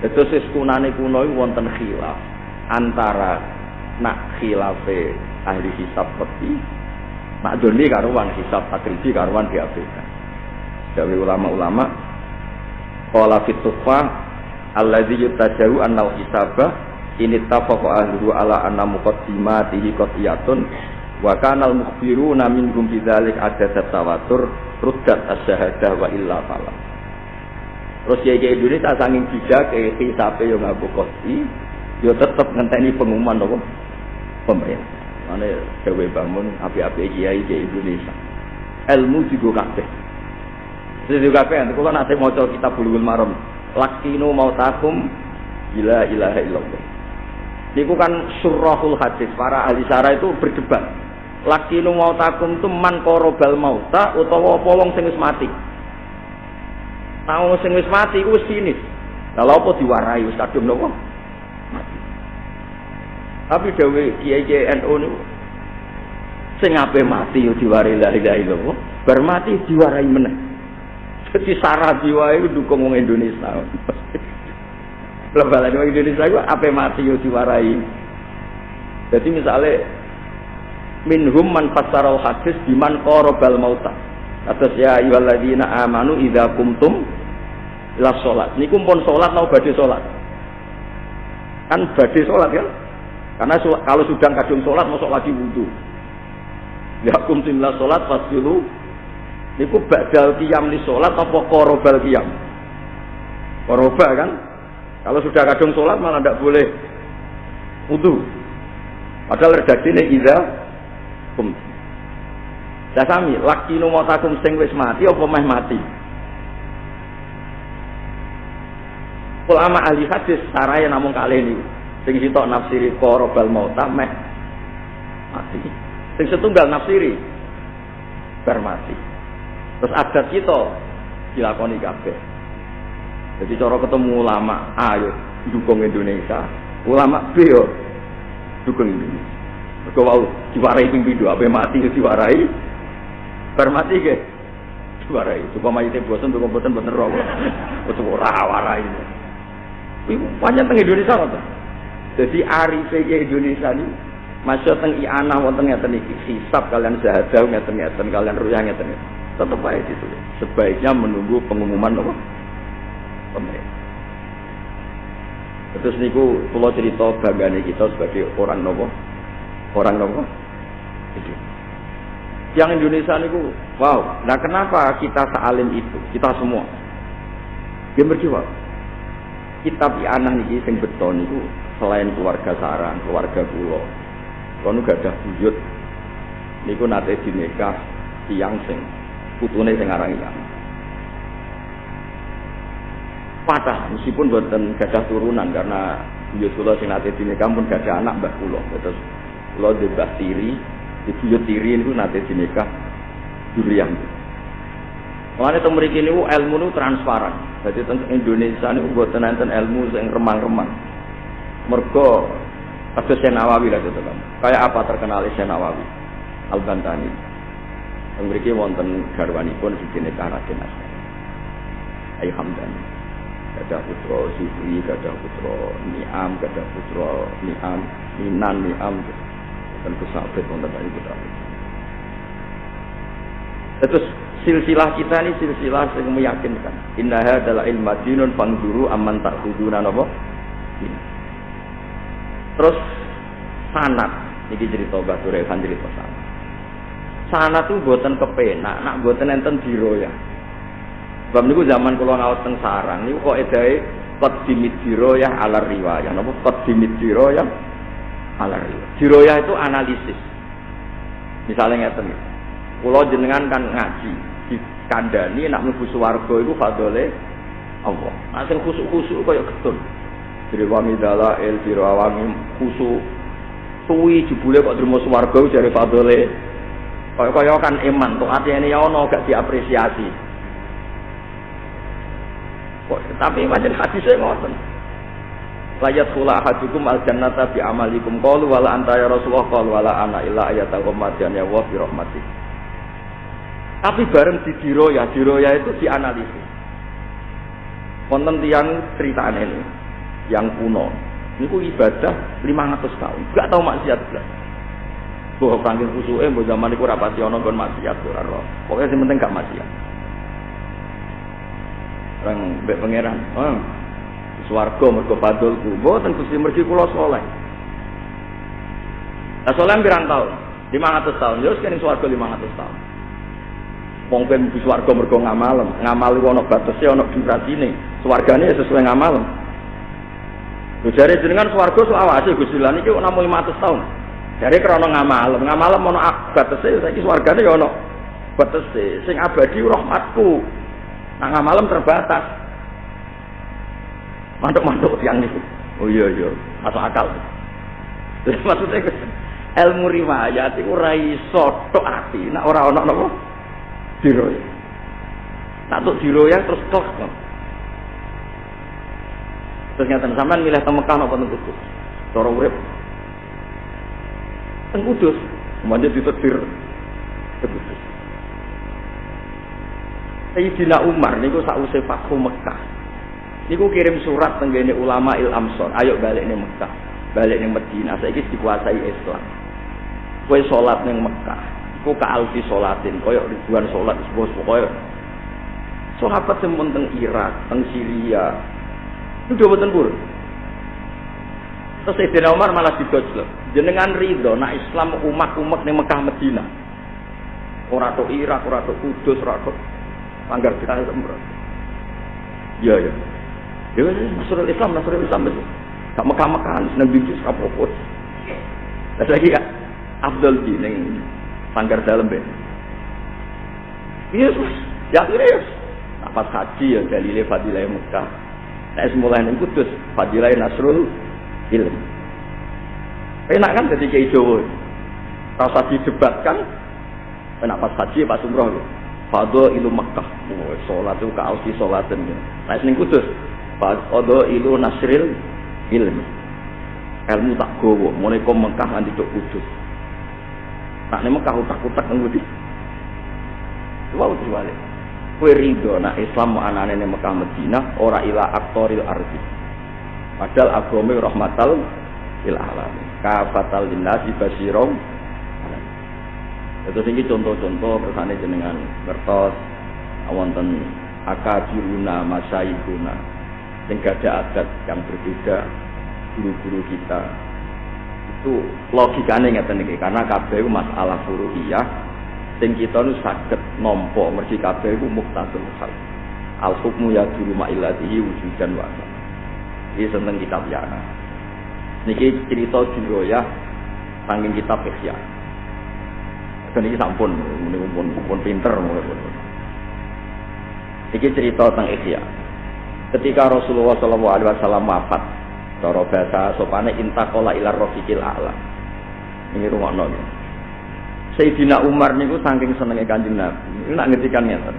A: Itu kunane kuno wonten khilaf antara nak khilafe ahli hisab peti nak doni karuan hisab takribi karuan diabaikan. Dari ulama-ulama qala fitufa alladzi yutajahu annal hisaba ini tafaqa ahlu ala anna muqaddimatihi qatiyatun wa kana al mukhbiruna minhum bidzalik adat tawatur ruddat as-syahadah wa illa falam Terus ya Indonesia saking bijak ke hisape yo ngaku kosti, yo tetep ngenteni pengumuman nopo pemerintah. Mana dewe bangun api-api kiai ke Indonesia. Ilmu juga kabeh. Jadi kabeh nanti kalau nanti mau coba kita bulugul marom. Lakino mau takum ila ilaha illallah. Niku kan surahul hadis para ahli syara itu berdebat. Lakino mau takum itu man korobal mauta utawa polong sing mati. Tahu sing wis mati iku wis sinis. Kalau apa diwarai wis kadung nopo? Mati. Tapi dewe kiai-kiai NU niku sing ape mati yo diwarai la ilaha illallah, bar mati diwarai meneh. Jadi sarah jiwa itu dukung wong Indonesia. <laughs> Lebalan wong Indonesia itu ape mati yo diwarai. Jadi misalnya minhum man fasaral hadis biman qarabal mauta. Atas ya ayyuhalladzina amanu idza kumtum ila salat. Niku pun salat mau badhe salat. Kan badhe salat kan? Karena kalau sudah kadung salat masuk lagi wudu. Ya kumtum ila salat fasilu niku badal qiyam li salat apa qarabal qiyam? Koroba kan? Kalau sudah kadung sholat malah tidak boleh wudhu. Padahal redaksinya ida kum. Saya sami, laki takum sing wis mati apa meh mati? Ulama ahli hadis saraya namun kali ini sing sitok nafsiri korobal mauta meh mati. Sing setunggal nafsiri bar mati. Terus adat kita dilakoni kabeh. Jadi cara ketemu ulama ayo dukung Indonesia, ulama B yo dukung Indonesia. Mergo wau diwarai ping pindho ape mati diwarai Bar mati ke? Warai, coba mayite bosan bosan bosan roh. Untuk ora warai. Iku panjang teng Indonesia kok. Jadi arife Indonesia ini masuk teng iana wonten ngeten iki. Hisab kalian syahadah ngeten ngeten kalian ruyah ngeten. Tetap baik itu. Sebaiknya menunggu pengumuman apa? Pemerintah. Terus niku kula cerita banggane kita sebagai orang nopo? Orang nopo? Itu. Yang Indonesia niku, wow. Nah kenapa kita sealim itu? Kita semua. Dia berjawab. Kitab anak niki sing beton niku selain keluarga sarang, keluarga pulau. Kono gak ada buyut. Niku nate dinekah tiang sing putune sing aran yang. Patah meskipun buatan gadah turunan karena buyut kula sing nate dinekah pun gadah anak mbak kula. Terus kula di tiri, di buyut tiri itu nanti dinikah durian. Mulane teng mriki niku ilmu niku transparan. Jadi teng Indonesia niku mboten enten ilmu yang remang-remang. Mergo kados Nawawi lah itu kan. Kayak apa terkenal Nawawi? Al Bantani. Mriki wonten garwanipun dinikah Raden Asma. Ayu Hamdani. Gada putra Sufri, gada putra Niam, gada putra Niam, Minan Niam dan kusabit wonten dari kita. Terus silsilah kita ini silsilah yang meyakinkan. Innaha adalah ilmu dinun fangduru aman tak huduna nopo. Terus sanat ini cerita Batu Revan cerita sanat. Sanat itu buatan kepenak, nak buatan enten ya. Sebab niku zaman kula ngawas teng sarang niku kok edae qad dimit ya ala riwayah. Napa qad dimit ya Alar. Jiroyah itu analisis. Misalnya ngeten. Pulau jenengan kan ngaji di kandani nak mlebu swarga iku fadole Allah. Nah sing khusuk-khusuk kaya getun. Jadi wami dala el biro awami khusuk suwi jebule kok terima swarga jare fadole kaya-kaya kan iman tuh ini ya ono gak diapresiasi. Kok tapi macam hadisnya ngoten layat kula ahadukum al jannata bi amalikum qalu wala anta ya rasulullah qalu wala ana illa ayata qamadian ya wa bi rahmati tapi bareng di diroya diroya itu dianalisis. Wonten tiang ceritaan ini yang kuno. Ini ku ibadah 500 tahun. Gak tahu maksiat belas. Bahwa panggil khusuke mbok zaman iku ora pati ana kon maksiat ora roh pokoke sing penting gak maksiat. Orang mbek pangeran oh, swarga mergo fadlku mboten Gusti mergi kula saleh. Nah saleh pirang tahun 500 tahun. Ya kene swarga 500 tahun Wong ben mlebu swarga mergo ngamal ngamal iku ana batese ana durasine swargane ya sesuai ngamal Lho jare jenengan swarga selawase Gusti lan iki namung 500 tahun Jare krana ngamal ngamal ana batese saiki swargane ya ana batese. Sing abadi rahmatku. Nah ngamalem terbatas. Mantuk-mantuk tiang itu. Oh iya iya, masuk akal. Maksudnya ilmu riwayat itu rai soto ati, nak orang orang nopo diroy. Tak tuh diroy terus tok. Terus nyata sampean milih teng Mekah napa teng Kudus? Cara urip. Teng Kudus, manja ditetir ke Kudus. Sayyidina Umar niku sakwise Fathu Mekah. Niku kirim surat tenggene ulama il Amsor, ayo balik ning Mekah, balik ning Madinah. Saiki dikuasai Islam. Kowe salat ning Mekah, iku ka alfi salatin, koyo ribuan salat sebos koyo. Sahabat sing teng Irak, teng Syria, itu betul pur. Terus Sayyidina Umar malah digojlok. Jenengan ridho, nak Islam umat-umat ning Mekah Madinah. Ora tok Irak, ora tok Kudus, ora tok Panggar kita semprot. Iya, iya. Ya Nasrul Islam, Nasrul Islam itu. Gak Mekah-Mekahan, seneng bisnis kapopot. Lagi ya Abdul di sanggar dalam ben. Iya, ya ya. Apa haji ya dalile fadilah Mekah. Nah, mulai ning Kudus, fadilah Nasrul Ilm. Enak kan jadi kayak Jawa. Rasa didebatkan, enak pas haji, pas umroh. Fado ilu Mekah. Oh, sholat itu kausi sholatan. Nah, ning Kudus, Fado ilu Nasril ilmu. Ilmu tak gowo, mulai Mekah nanti cok kudus. Nak nih Mekah utak-utak nggudi. Wow, jualnya. Kue ridho, nak Islam mau anak nih Mekah Medina, ora ila aktoril arti. Padahal agama rahmatal il alam. Kafatal linnasi basirong. Itu tinggi contoh-contoh kersane jenengan bertos wonten akabiruna masaikuna sing ada adat yang berbeda guru-guru kita itu logikanya ngeten iki karena kabeh masalah furu'iyah sing kita nu saged nampa mergi kabeh iku muktadul hal al hukmu ya dulu ma'ilatihi wujudan wa ini tentang kitab yana niki cerita ya saking kitab Ihya. Dan ini sampun ini pun pun pinter Iki cerita tentang Ihya. Ketika Rasulullah Wasallam wafat, cara bahasa sopane intakola ilar rofiqil a'la. Ini rumah nol. Sayyidina Umar niku saking senengnya kanjeng Nabi. Ini nak ngetikan ngeten.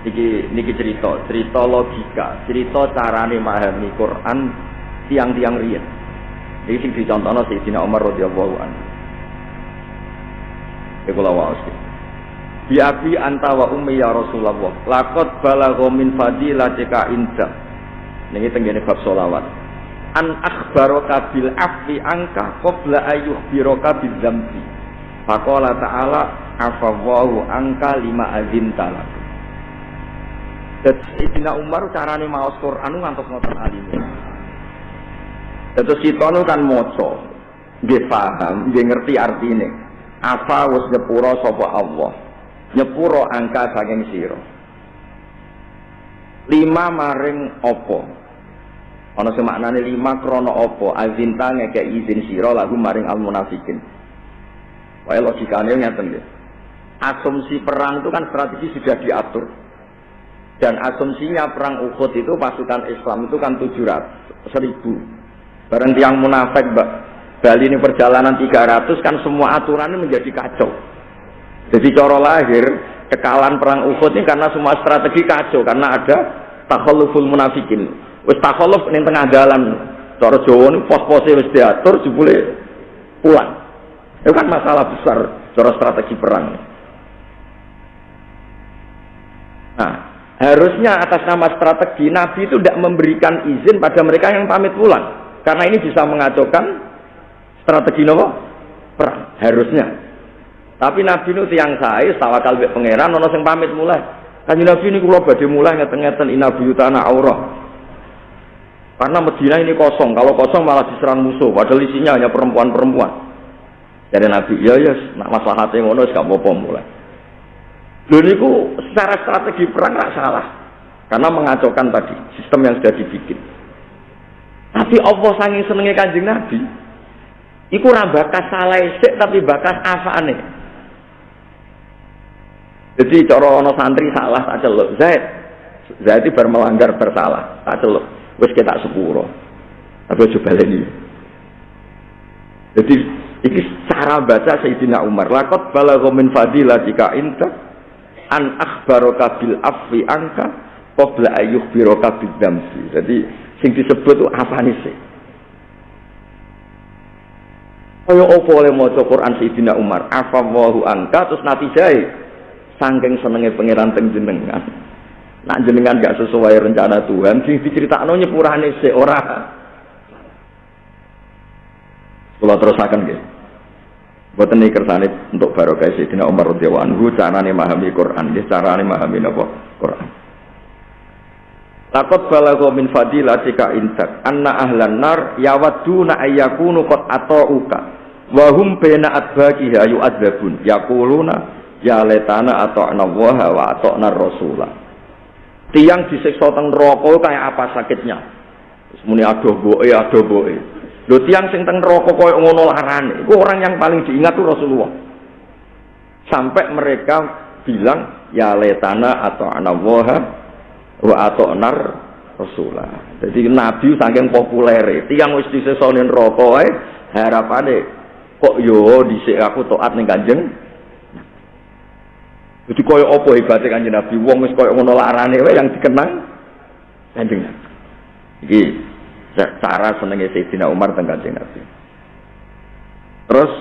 A: Iki niki cerita, cerita logika, cerita carane memahami Quran tiang-tiang riyen. Iki sing dicontohno Sayyidina Umar radhiyallahu anhu. Iku lawas. Bi abi anta wa ummi ya Rasulullah. Laqad balagha min fadilatika inda. Niki tenggene bab selawat. An akhbaraka bil afi angka qabla ayyukhbiraka bil dzambi. Faqala ta'ala afawwahu angka lima azin talak. Jadi Sayyidina Umar carane maos Quran ngantos ngoten. Terus kita kan moco, nggih paham, nggih ngerti artine. Apa wis nyepura sapa Allah nyepuro angka saking siro lima maring opo ana sing maknane lima krana apa azinta ngeke izin siro lagu maring al munafikin. Wae logikane ngeten nggih. Asumsi perang itu kan strategi sudah diatur. Dan asumsinya perang Uhud itu pasukan Islam itu kan 700 seribu bareng tiang munafik mbak. Bali ini perjalanan 300 kan semua aturannya menjadi kacau. Jadi cara lahir kekalahan perang Uhud ini karena semua strategi kacau. Karena ada takhaluful munafikin. Wis takhaluf ning tengah dalan. Cara Jawa ini pos-pose wis diatur jebule pulang. Itu kan masalah besar cara strategi perang. Nah, harusnya atas nama strategi Nabi itu tidak memberikan izin pada mereka yang pamit pulang. Karena ini bisa mengacaukan strategi nopo perang. Harusnya. Tapi Nabi nu tiang saya, tawakal mbek pangeran ono sing pamit mulai. Kanjeng Nabi ini kula badhe mulai ngeten-ngeten inabi utana aurah. Karena Medina ini kosong, kalau kosong malah diserang musuh, padahal isinya hanya perempuan-perempuan. Jadi Nabi, ya ya, nak masalah hati ngono gak apa-apa mulai. Lho niku secara strategi perang gak salah. Karena mengacaukan tadi sistem yang sudah dibikin. Tapi Allah sanging senenge Kanjeng Nabi, iku ora bakas salah tapi bakas afane. Jadi cara santri salah tak celuk. Zaid. Zaid itu melanggar bersalah. Tak celuk. Wis kita sepuro. Tapi coba ini. Jadi ini cara baca Sayyidina Umar. Lakot balagha min fadilah jika inta an akhbaraka bil afwi angka qabla ayyuh biroka bidamsi. Jadi sing disebut itu apa nih sih? Kaya apa oleh maca Quran Sayyidina Umar? Afallahu angka terus natijai Sangking senengnya pangeran teng jenengan. Nak jenengan gak sesuai rencana Tuhan, sing diceritakno nyepurane se ora. Kula terusaken nggih. Boten iki kersane untuk barokah Sayyidina Umar radhiyallahu anhu carane memahami Quran, nggih carane memahami napa Quran. Lakot balago min fadilatika intak anna ahlan nar yawadduna ayyakunu qad ata'uka wa hum baina adbaqiha yu'adzabun yaquluna ya letana atau nawaha wa atau rasulah Tiang disiksa teng neraka kayak apa sakitnya? Muni adoh boe, adoh boe. Lho tiang sing teng neraka ngono larane. Iku orang yang paling diingat tuh Rasulullah. Sampai mereka bilang ya letana atau anawaha wa atau nar Rasulullah. Jadi Nabi saking populer, tiang wis disiksa ning neraka ae harapane kok yo dhisik aku taat ning Kanjeng jadi koyo opo hebatnya kanjeng Nabi, wong wis koyo ngono larane wae yang dikenang kanjeng Nabi. Iki cara senenge Sayyidina Umar teng kanjeng Nabi. Terus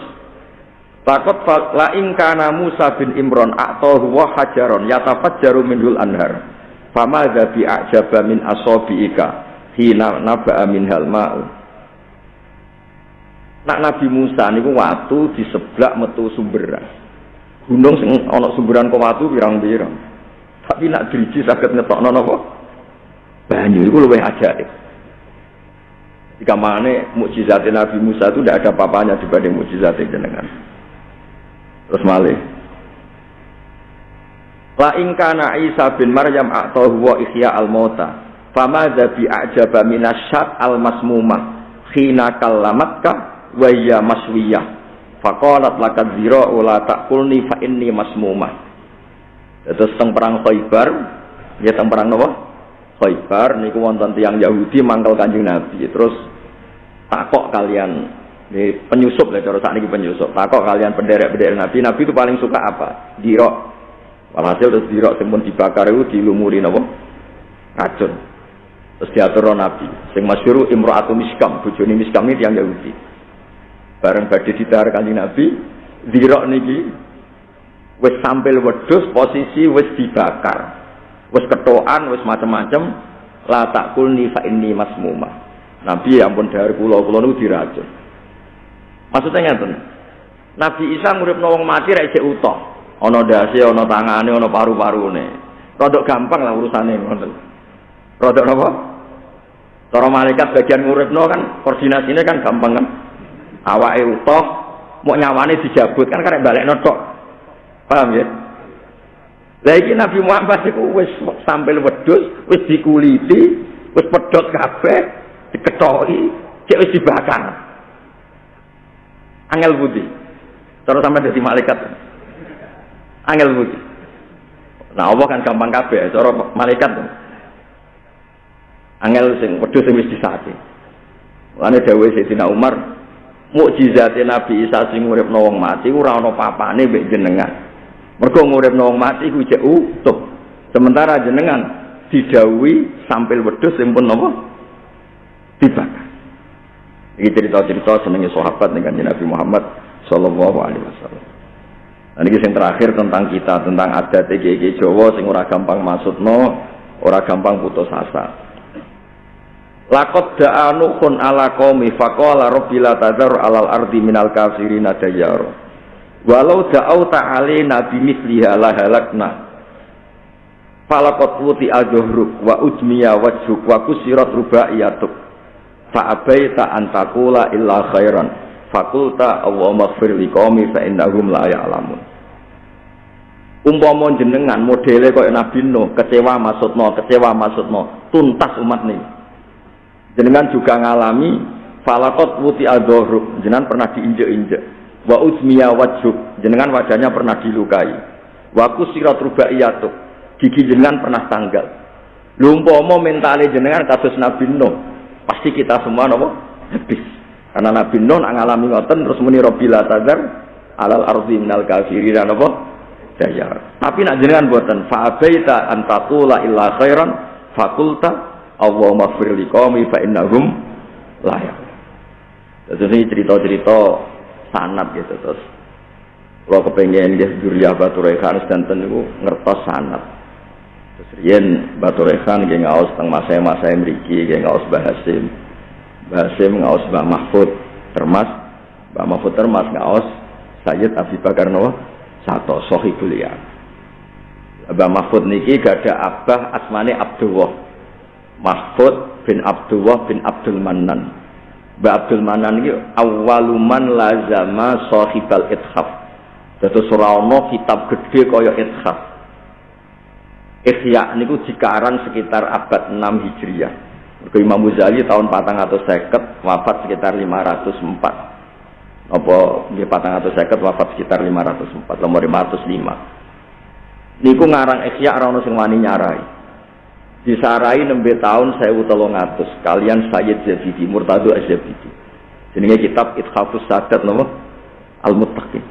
A: Takut la ing kana Musa bin Imron atau wa hajaron yatafajjaru minhul anhar. Fama bi ajaba min asabiika hina naba'a minhal ma'u. Nak Nabi Musa niku watu di sebelah metu sumberan. Gunung sing ana sumberan kok watu pirang-pirang. Tapi nak driji saged ngetokno napa? Banyu iku luwih ajaib. Jika mana mukjizat Nabi Musa itu tidak ada papanya dibanding mukjizat jenengan. Terus malih. La ingkana Isa bin Maryam atau huwa ihya al mauta. Fama bi a'jaba minasyat al masmuma khina kallamatka wa ya maswiyah Faqalat lakad zira la takulni fa inni masmumah. Terus teng perang Khaibar, ya teng perang napa? Khaibar niku wonten tiyang Yahudi mangkel Kanjeng Nabi. Terus takok kalian ini penyusup lah cara sakniki penyusup. Takok kalian penderek-penderek Nabi, Nabi itu paling suka apa? Dirok. Walhasil terus dirok sing dibakar itu dilumuri napa? Racun. Terus diatur Nabi. Sing masyhur Imro'atu Miskam, bojone Miskam ini yang Yahudi. Bareng badhe ditar kanjeng Nabi zirok niki wis sampil wedhus posisi wis dibakar. Wis ketokan wis macam-macam la takulni fa inni masmuma. Nabi ya ampun dahar kula kula niku diracun. Maksudnya ngeten Nabi Isa nguripno wong mati ra isih utuh. Ana dasi ana tangane ana paru-parune. Rodok gampang lah urusane ngoten. Rodok napa Cara malaikat bagian nguripno kan koordinasinya kan gampang kan awake utuh mau nyawane dijabut kan karek balik notok paham ya? Lah iki Nabi Muhammad iku wis sampil wedhus wis dikuliti wis pedhot kabeh diketoki cek wis dibakar. Angel budi. Terus sampai jadi malaikat. Angel budi. Nah Allah kan gampang kabeh cara malaikat. Angel sing wedhus sing wis disate Lane dawuh Sayyidina Umar mukjizate Nabi Isa sing uripno wong mati ora ana papane mbek jenengan. Mergo nguripno wong mati ku jek utuh. Sementara jenengan didhawuhi sampil wedhus sing pun napa? Dibakar. Iki cerita-cerita senenge sahabat dengan Nabi Muhammad sallallahu alaihi wasallam. Dan ini yang terakhir tentang kita, tentang adat EGG Jawa sing ora gampang maksudno, ora gampang putus asa. Lakot da'a nuhun ala qaumi faqala rabbi la tadhar alal ardi minal kafirin dayyar. Walau da'au ta'alina bimithliha la halakna. Falakot wuti al-juhruk wa ujmiya wajhuk wa kusirat rubaiyatuk. Fa'abaita antakula illa khairan. Fakulta Allahumma gfir li qaumi fa innahum la ya'lamun. Umpama jenengan modele kaya Nabi Nuh, kecewa maksudno, kecewa maksudno, tuntas umat nih. Jenengan juga ngalami falakot wuti adoruk jenengan pernah diinjek-injek. Wa uzmiya wajhuk jenengan wajahnya pernah dilukai. Wa kusirat rubaiyatuk gigi jenengan pernah tanggal. Lumpomo mentale jenengan kasus Nabi Nuh pasti kita semua nopo? Habis. Karena Nabi Nuh ngalami ngoten terus muni robila tazar alal ardi minal kafirin nopo? Dayar. Tapi nak jenengan buatan fa abaita an taqula illa khairan fakulta Allah maghfir li qaumi fa innahum layak. Terus ini cerita-cerita sanat gitu terus. Kalau kepengen dia Juriyah Batu Rehan dan tentu ngertos sanat. Terus rian Batu Rehan dia ngaus tentang masa-masa mriki dia ngaus Bahasim. Bahasim ngaus Mbah Mahfud termas Mbah Mahfud termas ngaus Sayyid Abi Bakar Nawa satu sohibul. Mbah Mahfud niki gak ada abah asmane Abdullah. Mahfud bin Abdullah bin Abdul Manan. Mbak Abdul Manan ini awaluman lazama sahibal ithaf. Dados ora ana kitab gede kaya ithaf. Ikhya niku dikaran sekitar abad 6 Hijriah. Mergo Imam Ghazali tahun 450 wafat sekitar 504. Apa nggih 450 wafat sekitar 504, nomor 505. Niku ngarang Ikhya ora ono sing wani nyarai. Disarai nembe tahun 1300 kalian Sayyid Zabidi Murtado Az-Zabidi. Jenenge kitab Ithafus Sadat napa? Al-Muttaqin.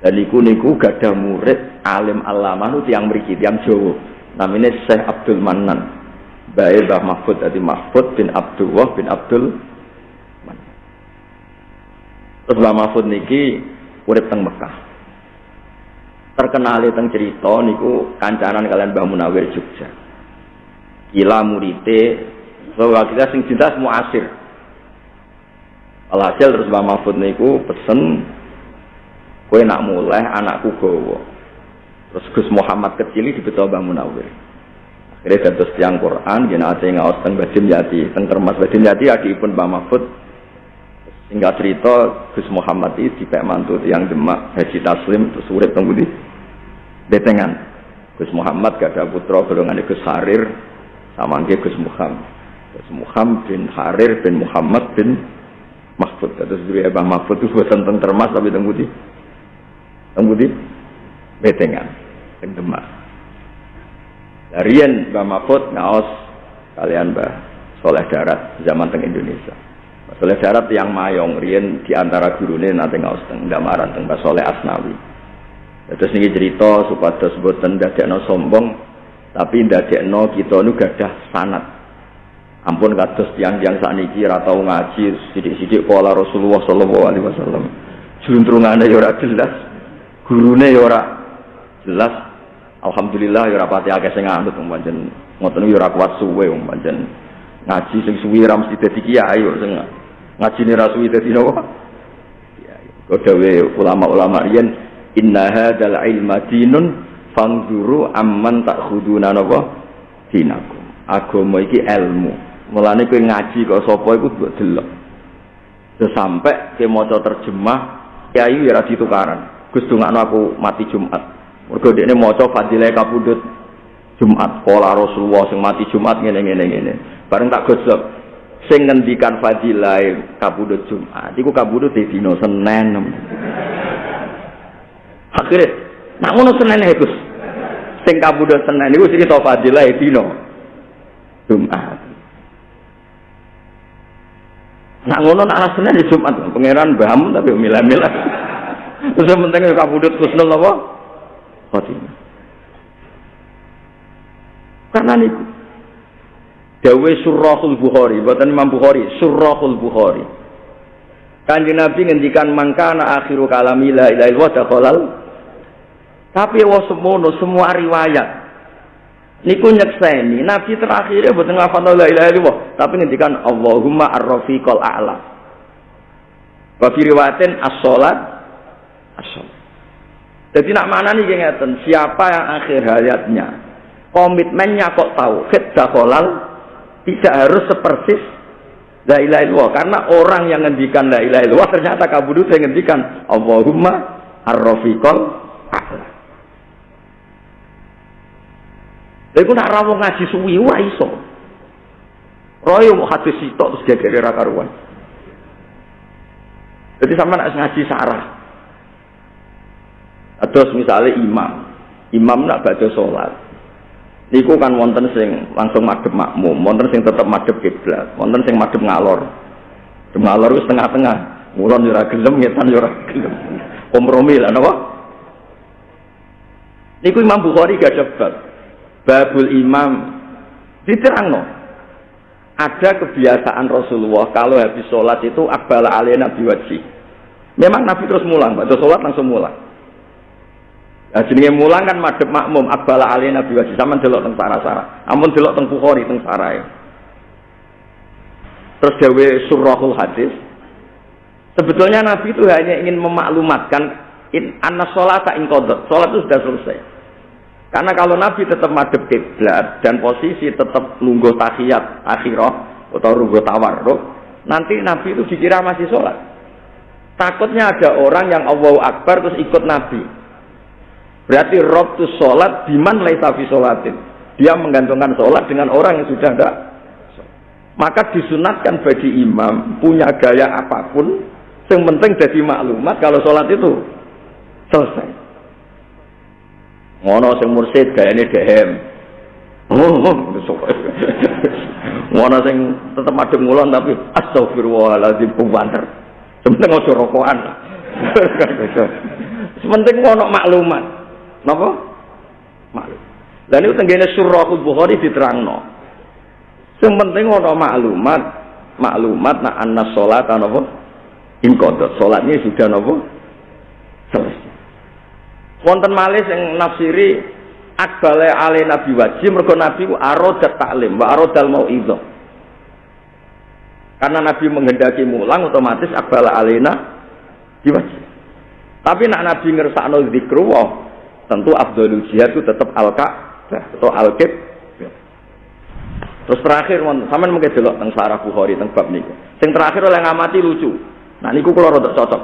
A: Dan niku niku gadah murid alim alama nu tiang mriki tiang Jawa. Namanya Syekh Abdul Manan. Bae Mbah Mahfud ati Mahfud bin Abdullah bin Abdul Manan. Terus Mbah Mahfud niki urip teng Mekah. Terkenal teng cerita niku kancanan kalian Mbah Munawir Jogja. Gila murite bahwa kita sing cinta semua asir. Alhasil terus Mbah Mahfud niku pesen Kue nak mulai anakku gowo. Terus Gus Muhammad kecil ini dibetul Mbah Munawir. Akhirnya dados tiang Quran, gina ate ngaos teng Badim Yati, teng Termas Badim Yati pun Mbah Mahfud. Hingga cerita Gus Muhammad ini dipek mantu tiang Demak Haji Taslim terus urip teng. Detengan. Gus Muhammad gak ada putra golongan Gus Harir sama Gus Muhammad. Gus Muhammad bin Harir bin Muhammad bin Mahfud. Terus dulu Mbah Mahfud itu buatan teng Termas tapi teng budi. Tembudi betengan teng Demak. Darian Mbah Mahfud ngaos kalian Mbah Soleh Darat zaman teng Indonesia. Soleh Darat yang mayong rian di antara gurune nanti ngaos teng Damaran teng Mbah Soleh Asnawi. Terus niki cerita supados boten dadekno sombong tapi ndadekno kita nu gadah sanat. Ampun kados tiang-tiang sakniki ora tau ngaji sithik-sithik kala Rasulullah sallallahu alaihi wasallam. Juntrungane ya ora jelas gurune ya ora jelas. Alhamdulillah ya ora pati akeh sing ngandut wong pancen ngoten ya ora kuat suwe pancen ngaji sing suwi ra mesti dadi kiai kok sing ngajine ra suwi dadi napa kodawe ulama-ulama riyen inna hadzal ilma dinun fanzuru amman takhuduna napa dinakum agama iki ilmu mulane kowe ngaji kok sapa iku mbok delok sampai ke maca terjemah kiai ya ra ditukaran Gus dongakno aku mati Jumat. Mergo dekne maca fadilah kapundhut Jumat. Pola Rasulullah sing mati Jumat ngene ngene ngene. Bareng tak gosok sing ngendikan fadilah kapundhut Jumat iku kapundhut di dina Senin. Akhirnya nak ngono Senin ya Gus. Sing kapundhut Senin iku cerita fadilah dina Jumat. Nak ngono nak Senin di Jumat pangeran bahamu tapi milah-milah. <laughs> Terus penting ya kabudut kusnul apa? Khotimah. Karena niku. Dawe surahul Bukhari, buatan Imam Bukhari, surahul Bukhari. Kanjeng Nabi ngendikan mangkana akhiru kalami la ilaha illallah. Tapi wa semono semua riwayat niku nyekseni Nabi terakhirnya boten ngafal la ilaha illallah, tapi ngendikan Allahumma ar-rafiqal a'la. Wa fi riwayatin as-salat asal. Jadi nak mana nih ngeten, siapa yang akhir hayatnya komitmennya kok tahu dakhalal tidak harus sepersis la ilaha illallah karena orang yang ngendikan la ilaha illallah ternyata kabudut yang ngendikan Allahumma ar-rafiqal a'la. Lha nak rawuh ngaji suwi wae iso. Royo mau hadis sitok terus gegere karuan. Jadi sama nak ngaji sarah, Terus misalnya imam, imam nak baca sholat. Niku kan wonten sing langsung madhep makmum, wonten sing tetep madhep kiblat, wonten sing madhep ngalor. Ngalor wis tengah-tengah. Ngulon yo ora gelem, ngetan yo ora gelem. Kompromi lah napa? Niku Imam Bukhari gak cepat. Babul imam diterangno. Ada kebiasaan Rasulullah kalau habis sholat itu akbala alena biwaji. Memang Nabi terus mulang, baca sholat langsung mulang. Nah, jenenge mulang kan madhep makmum akbala ali nabi wajib sama delok teng sara-sara. Amun delok teng Bukhari teng sarai. Terus dawe surahul hadis. Sebetulnya Nabi itu hanya ingin memaklumatkan in anna sholata in qadar. Salat itu sudah selesai. Karena kalau Nabi tetap madhep kiblat dan posisi tetap lungguh tahiyat akhirah atau lungguh tawarruk, nanti Nabi itu dikira masih sholat. Takutnya ada orang yang Allahu Akbar terus ikut Nabi Berarti rob tu sholat diman laisa fi sholatin. Dia menggantungkan sholat dengan orang yang sudah ada. Maka disunatkan bagi imam punya gaya apa pun, yang penting jadi maklumat kalau sholat itu selesai. Ngono sing mursid gayane dehem. Oh, <laughs> ngono sing tetep madhep ngulon tapi astagfirullahaladzim banter. Sementing aja rokokan. <laughs> Sementing ngono maklumat. Napa? Maklum. Dan itu tenggene surahul Bukhari diterangno. Sing penting ono maklumat, maklumat nak anna salat napa? In qadha. Salatnya sudah napa? Selesai. Wonten malih sing nafsiri akbale ale nabi wajib mergo nabi ku arodat taklim wa arodal mauidhah. Karena Nabi menghendaki mulang otomatis akbala alena diwajib. Tapi nak Nabi ngersakno zikru tentu abdul jihad itu tetap al atau al Terus terakhir, sampean mungkin delok teng Sarah Bukhari teng bab niku. Sing terakhir oleh ngamati lucu. Nah niku kula rada cocok.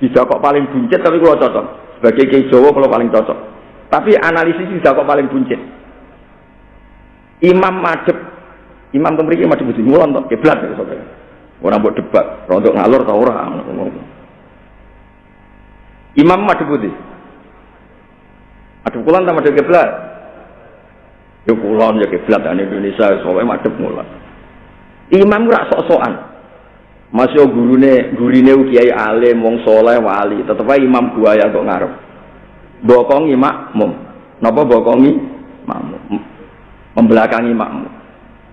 A: Tidak kok paling buncit tapi kula cocok. Sebagai kiai Jawa kula paling cocok. Tapi analisis tidak kok paling buncit. Imam madep Imam teng mriki madhep budi ngulon tok kiblat ya sampeyan. Ora mbok debat, rontok ngalor ta ora. Imam madhep budi. Madhep kulon ta madhep kiblat? Ya kulon ya kiblat dan Indonesia soalnya madep mulan. Imam ora sok-sokan. Masih gurune gurine kiai alim wong soleh wali, tetep ae imam buaya kok ngarep. Bokongi makmum. Napa bokongi makmum? Membelakangi makmum.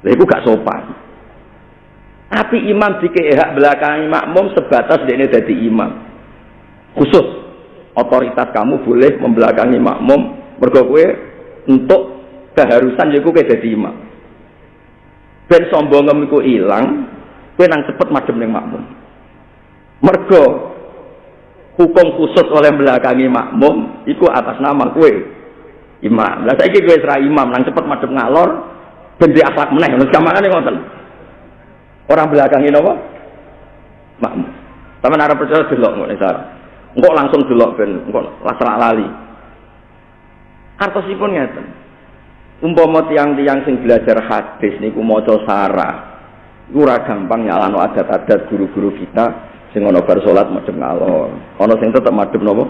A: Lha iku gak sopan. Tapi imam dikei hak belakangi makmum sebatas dia dadi imam. Khusus otoritas kamu boleh membelakangi makmum mergo untuk keharusan yaiku kayak jadi imam. Ben sombongem iku ilang, kowe nang cepet madem ning makmum. Mergo hukum khusus oleh belakangi makmum iku atas nama kue imam. Lah saiki kowe serah imam nang cepet madem ngalor ben di akhlak meneh ngono samane ngoten. Orang belakangi napa? Makmum. Sampeyan arep percaya delok ngono cara. Engkok langsung delok ben engkok lasra lali. Artosipun ngeten umpama tiang-tiang sing belajar hadis niku maca sarah ora gampang nyalano adat-adat guru-guru kita sing ana bar salat madhep ngalor ana sing tetep madhep napa?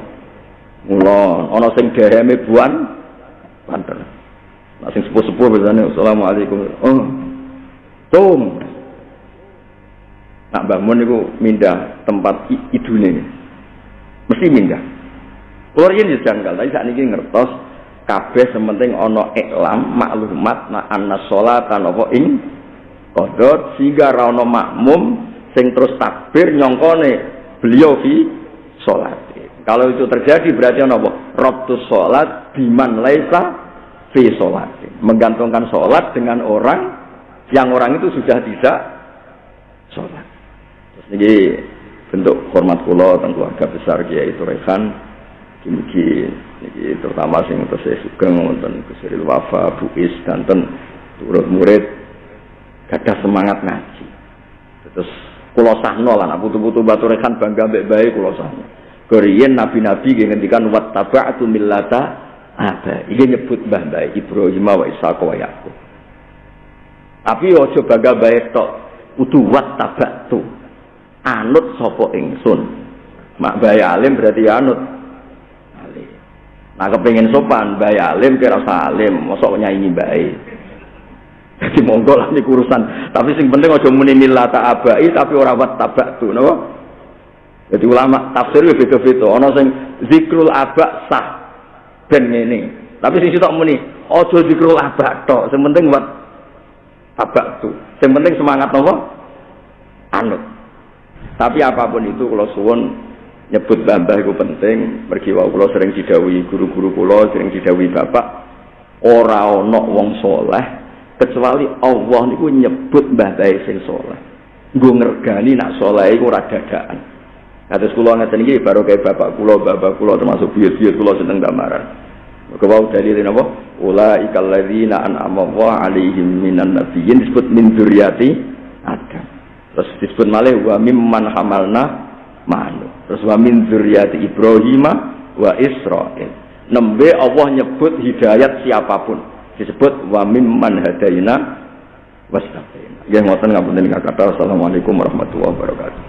A: Ngulon. Ana sing deheme buan banter. Nah sing sepuh-sepuh biasane assalamualaikum. Oh. Tum nak bangun niku mindah tempat idune. Mesti mindah. Kulo yen janggal, tapi saat ini ngertos kabeh sementing ana iklam maklumat na anna sholatan apa ing kodot sehingga ra ana makmum sing terus takbir nyongkone beliau fi sholat. Kalau itu terjadi berarti apa? Rabtu sholat biman laisa fi sholat. Menggantungkan sholat dengan orang yang orang itu sudah tidak sholat. Terus ini bentuk hormat kula tentang keluarga besar Kiai Turekan Mugi ini terutama sing saya sugeng wonten Gusiril Wafa, Buis, Danten, turut murid gagah semangat ngaji. Terus kula sahno lan putu-putu batu rekan bangga mbek bae kula sahno. Koriyen nabi-nabi nggih ngendikan wattaba'tu millata ada. Iki nyebut mbah bae Ibrahim wa Ishaq wa Yakub. Tapi aja bangga bae tok kudu wattaba'tu. Anut sapa ingsun. Mak bae alim berarti anut Nah kepengen sopan, bayar alim kira salim, mosok nyanyi baik. <laughs> Jadi monggo lah ini urusan. Tapi sing penting aja muni millata abai tapi ora wat tabak tuh, napa? Jadi ulama tafsir ya beda-beda. Ana sing zikrul aba sah ben ngene. Tapi sing sitok muni aja zikrul aba tok, sing penting wat tuh. Sing penting semangat napa? Anut. Tapi apa pun itu kalau suwun nyebut mbah itu penting mergi wau kula sering didawi guru-guru kula sering didawi bapak ora ana wong soleh kecuali Allah niku nyebut mbah bae sing soleh nggo ngergani nak soleh iku ora dadakan kados kula ngeten iki baru kayak bapak kula bapak kula termasuk biyut-biyut kula seneng gambaran Kau dalil napa? Ulaika alladzina an'ama Allah 'alaihim minan nabiyyin disebut min dzurriyyati Adam. Terus disebut malih wa mimman hamalna manu. Terus wa min dzurriyyati Ibrahim wa Israil. Nembe Allah nyebut hidayat siapa pun. Disebut wa mimman hadaina wastafaina. Ya ngoten ngapunten kata Assalamualaikum warahmatullahi wabarakatuh.